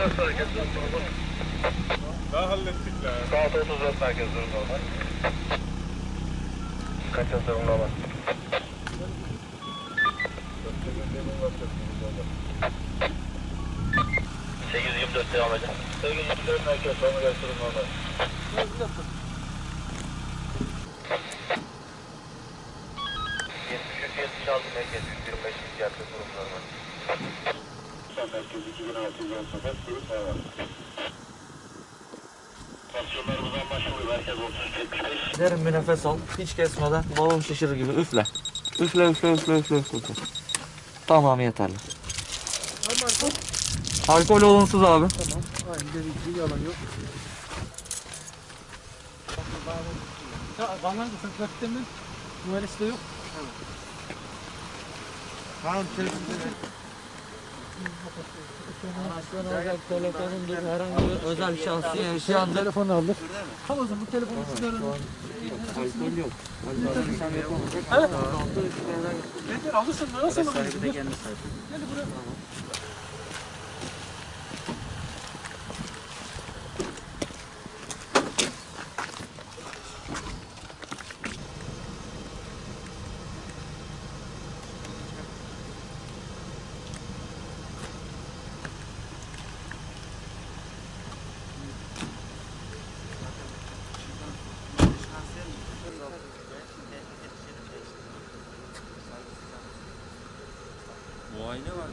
34 merkez durum normal. Daha hallettik la. Saat 34 merkez durum normal. Kaçın durum normal. Sekiz yirmi dört devam edin. Sekiz yirmi dört merkez sonra durum normal. Yetmiş üç yetmiş altı merkez yüz yirmi beş ihtiyatlı durum normal. Merkez 2618 durum normal. Tansiyonlarımız anlaşılıyor. Merkez 3375. Derin bir nefes al. Hiç kesmeden balon şişirir gibi üfle. Üfle üfle üfle üfle üfle. üfle. Tamam yeterli. Alkol olumsuz abi. Aynı dediği yalan yok. Bana da sen trafikte mi? Numarası da yok. Tamam telefonda. Araçtan olacak telefonundur herhangi bir özel şahsi yaşayandır. Telefonu o zaman bu telefonu sizlere Alkol yok. Evet. Nedir alırsın nasıl alırsın? Gel buraya. Muayene var.